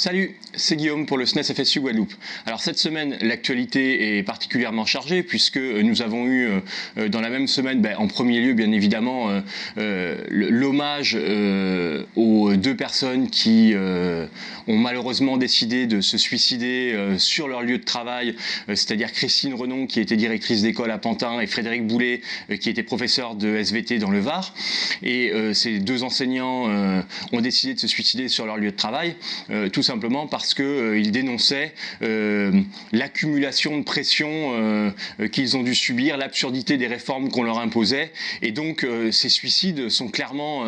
Salut, c'est Guillaume pour le SNES FSU Guadeloupe. Alors cette semaine, l'actualité est particulièrement chargée puisque nous avons eu euh, dans la même semaine, ben, en premier lieu bien évidemment, euh, euh, l'hommage aux deux personnes qui ont malheureusement décidé de se suicider sur leur lieu de travail, c'est-à-dire Christine Renon qui était directrice d'école à Pantin et Frédéric Boulet qui était professeur de SVT dans le Var. Et ces deux enseignants ont décidé de se suicider sur leur lieu de travail. Simplement parce qu'ils euh, dénonçaient euh, l'accumulation de pression euh, qu'ils ont dû subir, l'absurdité des réformes qu'on leur imposait. Et donc ces suicides sont clairement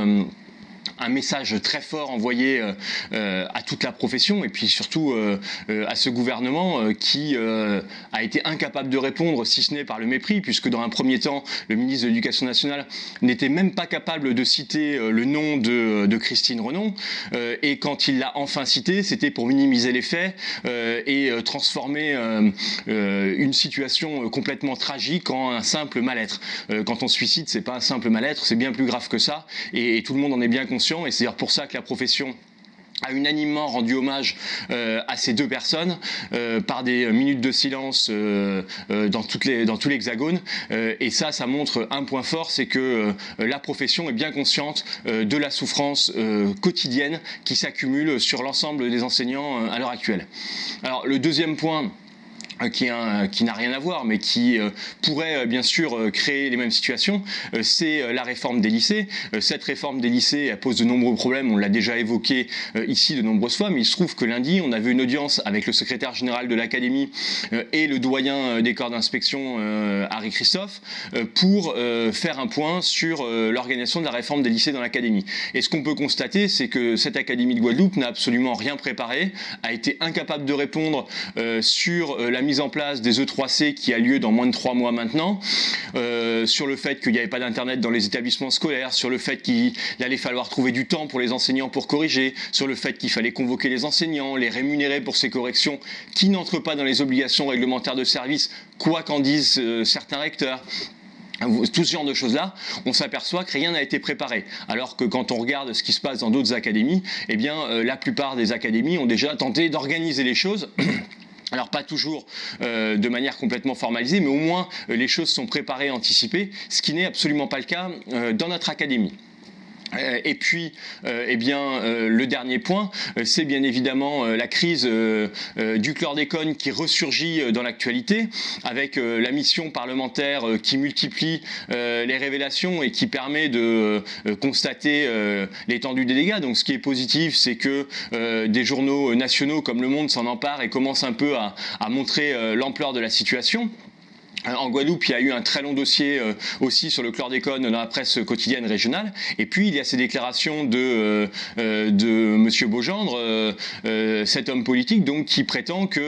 un message très fort envoyé euh, euh, à toute la profession et puis surtout euh, à ce gouvernement qui a été incapable de répondre, si ce n'est par le mépris, puisque dans un premier temps, le ministre de l'Éducation nationale n'était même pas capable de citer le nom de, Christine Renon, et quand il l'a enfin cité, c'était pour minimiser les faits et transformer une situation complètement tragique en un simple mal-être. quand on se suicide, c'est pas un simple mal-être, c'est bien plus grave que ça, et, et tout le monde en est bien conscient et c'est d'ailleurs pour ça que la profession a unanimement rendu hommage euh, à ces deux personnes euh, par des minutes de silence euh, dans, dans tout l'hexagone. et ça, ça montre un point fort, c'est que la profession est bien consciente de la souffrance quotidienne qui s'accumule sur l'ensemble des enseignants à l'heure actuelle. Alors le deuxième point, euh, qui, n'a rien à voir, mais qui euh, pourrait euh, bien sûr créer les mêmes situations, c'est la réforme des lycées. Cette réforme des lycées pose de nombreux problèmes, on l'a déjà évoqué ici de nombreuses fois, mais il se trouve que lundi, on avait une audience avec le secrétaire général de l'Académie et le doyen des corps d'inspection, Harry Christophe, pour faire un point sur l'organisation de la réforme des lycées dans l'Académie. Et ce qu'on peut constater, c'est que cette Académie de Guadeloupe n'a absolument rien préparé, a été incapable de répondre sur la mise mise en place des E3C qui a lieu dans moins de trois mois maintenant, euh, sur le fait qu'il n'y avait pas d'internet dans les établissements scolaires, sur le fait qu'il allait falloir trouver du temps pour les enseignants pour corriger, sur le fait qu'il fallait convoquer les enseignants, les rémunérer pour ces corrections qui n'entrent pas dans les obligations réglementaires de service, quoi qu'en disent euh, certains recteurs tout ce genre de choses-là, on s'aperçoit que rien n'a été préparé. Alors que quand on regarde ce qui se passe dans d'autres académies, eh bien, euh, la plupart des académies ont déjà tenté d'organiser les choses Alors pas toujours euh, de manière complètement formalisée, mais au moins euh, les choses sont préparées, anticipées, ce qui n'est absolument pas le cas euh, dans notre académie. Euh, et puis, euh, eh bien, euh, le dernier point, c'est bien évidemment la crise du chlordécone qui ressurgit dans l'actualité, avec la mission parlementaire qui multiplie les révélations et qui permet de constater l'étendue des dégâts. Donc ce qui est positif, c'est que des journaux nationaux comme Le Monde s'en emparent et commencent un peu à montrer l'ampleur de la situation. En Guadeloupe, il y a eu un très long dossier euh, aussi sur le chlordécone dans la presse quotidienne régionale. Et puis, il y a ces déclarations de, euh, euh, de M. Beaugendre, cet homme politique, donc, qui prétend qu'il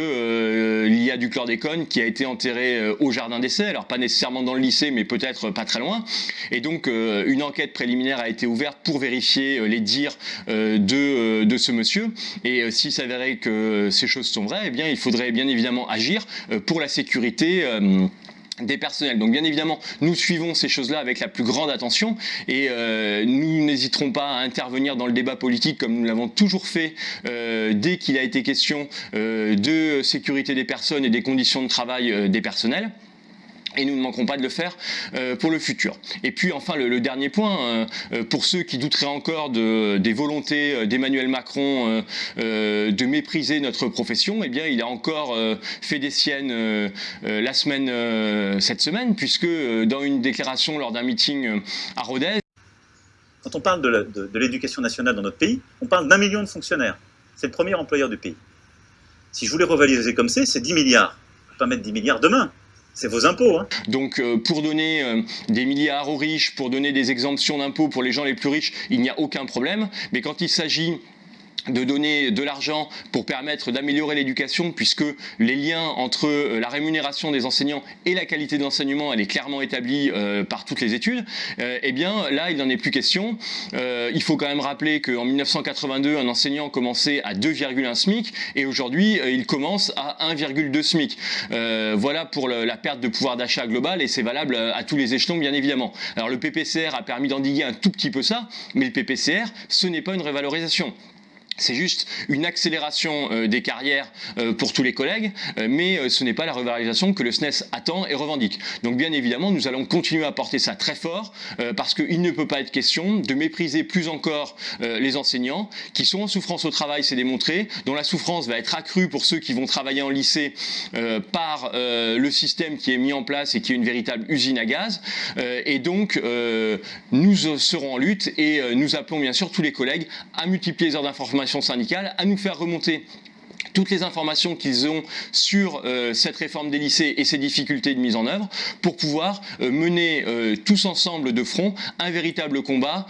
y a du chlordécone qui a été enterré au jardin d'essai. Alors, pas nécessairement dans le lycée, mais peut-être pas très loin. Et donc, une enquête préliminaire a été ouverte pour vérifier les dires de, de ce monsieur. Et s'il s'avérait que ces choses sont vraies, eh bien, il faudrait bien évidemment agir pour la sécurité des personnels. Donc bien évidemment, nous suivons ces choses-là avec la plus grande attention et euh, nous n'hésiterons pas à intervenir dans le débat politique comme nous l'avons toujours fait euh, dès qu'il a été question euh, de sécurité des personnes et des conditions de travail des personnels et nous ne manquerons pas de le faire euh, pour le futur. Et puis enfin le, dernier point, euh, euh, pour ceux qui douteraient encore de, des volontés d'Emmanuel Macron de mépriser notre profession, eh bien il a encore fait des siennes la semaine, cette semaine, puisque dans une déclaration lors d'un meeting à Rodez, quand on parle de l'éducation nationale dans notre pays, on parle d'un million de fonctionnaires. C'est le premier employeur du pays. Si je voulais revaloriser comme c'est, c'est 10 milliards. Je ne peux pas mettre 10 milliards demain. C'est vos impôts. Hein. Donc euh, pour donner euh, des milliards aux riches, pour donner des exemptions d'impôts pour les gens les plus riches, il n'y a aucun problème. Mais quand il s'agit de donner de l'argent pour permettre d'améliorer l'éducation puisque les liens entre euh, la rémunération des enseignants et la qualité de l'enseignement elle est clairement établie euh, par toutes les études. Euh, eh bien là il n'en est plus question. Il faut quand même rappeler qu'en 1982 un enseignant commençait à 2,1 SMIC et aujourd'hui il commence à 1,2 SMIC. Voilà pour la perte de pouvoir d'achat global et c'est valable à tous les échelons bien évidemment. Alors le PPCR a permis d'endiguer un tout petit peu ça mais le PPCR ce n'est pas une révalorisation c'est juste une accélération euh, des carrières euh, pour tous les collègues, euh, mais ce n'est pas la revalorisation que le SNES attend et revendique. Donc bien évidemment, nous allons continuer à porter ça très fort, parce qu'il ne peut pas être question de mépriser plus encore les enseignants, qui sont en souffrance au travail, c'est démontré, dont la souffrance va être accrue pour ceux qui vont travailler en lycée par le système qui est mis en place et qui est une véritable usine à gaz. et donc, nous serons en lutte et nous appelons bien sûr tous les collègues à multiplier les heures d'information syndicale à nous faire remonter toutes les informations qu'ils ont sur euh, cette réforme des lycées et ses difficultés de mise en œuvre pour pouvoir euh, mener euh, tous ensemble de front un véritable combat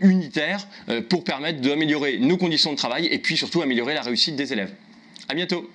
unitaire pour permettre d'améliorer nos conditions de travail et puis surtout améliorer la réussite des élèves. À bientôt